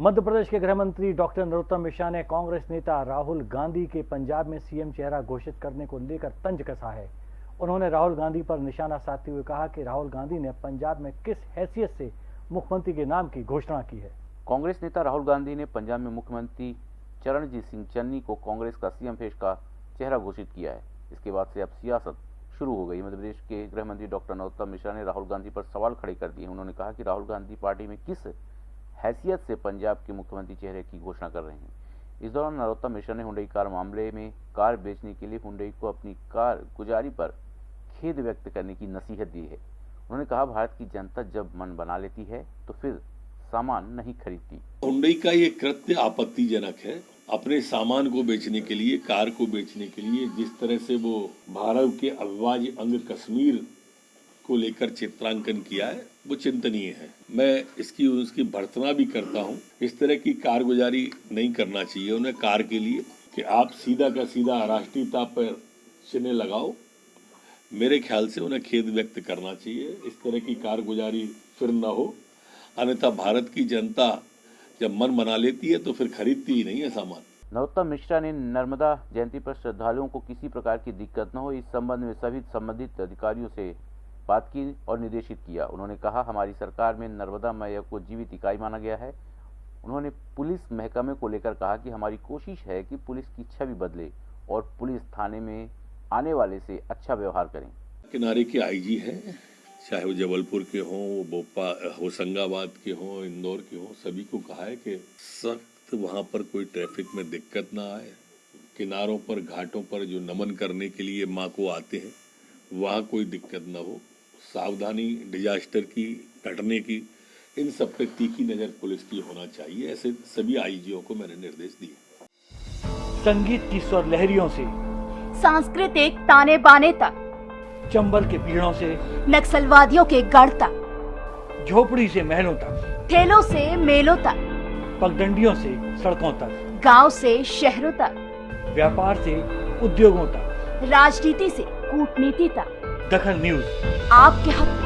मध्य प्रदेश के गृह मंत्री डॉक्टर नरोत्तम मिश्रा ने कांग्रेस नेता राहुल गांधी के पंजाब में सीएम चेहरा घोषित करने को लेकर तंज कसा है। उन्होंने राहुल गांधी पर निशाना साधते हुए कहा कि राहुल गांधी ने पंजाब में किस हैसियत से मुख्यमंत्री के नाम की घोषणा की है। कांग्रेस नेता राहुल गांधी ने पंजाब में मुख्यमंत्री चरणजीत सिंह चन्नी को कांग्रेस का सीएम फेस का चेहरा घोषित किया है। इसके बाद से अब सियासत शुरू हो गई। मध्य प्रदेश के गृह मंत्री डॉक्टर नरोत्तम मिश्रा ने राहुल गांधी पर सवाल खड़े कर दिए उन्होंने कहा कि राहुल गांधी पार्टी में किस हैसियत से पंजाब के मुख्यमंत्री चेहरे की घोषणा कर रहे हैं। इस दौरान नरोत्तम मिश्रा ने हुंडई कार मामले में कार बेचने के लिए हुंडई को अपनी कार गुजारी पर खेद व्यक्त करने की नसीहत दी है। उन्होंने कहा, भारत की जनता जब मन बना लेती है तो फिर सामान नहीं खरीदती। हुंडई का ये कृत्य आपत्तिजनक है। अपने सामान को बेचने के लिए, कार को बेचने के लिए, जिस तरह से वो भारत के अविभाज्य अंग कश्मीर को लेकर चित्रांकन किया है, वो चिंतनीय है। मैं इसकी, उसकी भर्तना भी करता हूँ। इस तरह की कारगुजारी नहीं करना चाहिए उन्हें कार के लिए कि आप सीधा का सीधा राष्ट्रीयता पर चिन्ह लगाओ। मेरे ख्याल से उन्हें खेद व्यक्त करना चाहिए। इस तरह की कारगुजारी फिर न हो। अन्यथा भारत की जनता जब मन बना लेती है तो फिर खरीदती ही नहीं है सामान। नरोत्तम मिश्रा ने नर्मदा जयंती पर श्रद्धालुओं को किसी प्रकार की दिक्कत न हो। इस संबंध में सभी संबंधित अधिकारियों से बात की और निर्देशित किया। उन्होंने कहा, हमारी सरकार में नर्मदा मैया को जीवित इकाई माना गया है। उन्होंने पुलिस महकमे को लेकर कहा कि हमारी कोशिश है कि पुलिस की छवि बदले और पुलिस थाने में आने वाले से अच्छा व्यवहार करें। किनारे के आईजी हैं, चाहे वो जबलपुर के हों, वो भोपा होशंगाबाद के हों, इंदौर के हों, सभी को कहा है कि सख्त वहाँ पर कोई ट्रैफ़िक में दिक्कत ना आए। किनारों पर, घाटों पर जो नमन करने के लिए माँ को आते हैं, वहाँ कोई दिक्कत ना हो। सावधानी डिजास्टर की घटने की इन सब पे तीखी नज़र पुलिस की होना चाहिए। ऐसे सभी आईजीओ को मैंने निर्देश दिए। संगीत की स्वर लहरियों से सांस्कृतिक ताने बाने तक चंबल के पीड़ों से नक्सलवादियों के गढ़ तक झोपड़ी से महलों तक ठेलों से मेलों तक पगडंडियों से सड़कों तक गाँव से शहरों तक व्यापार से उद्योगों तक। राजनीति से कूटनीति तक। दखल न्यूज़ आपके हक।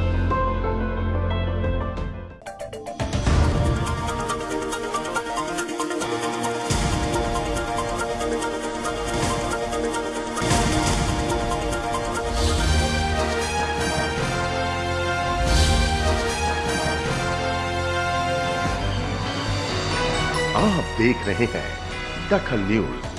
आप देख रहे हैं दखल न्यूज़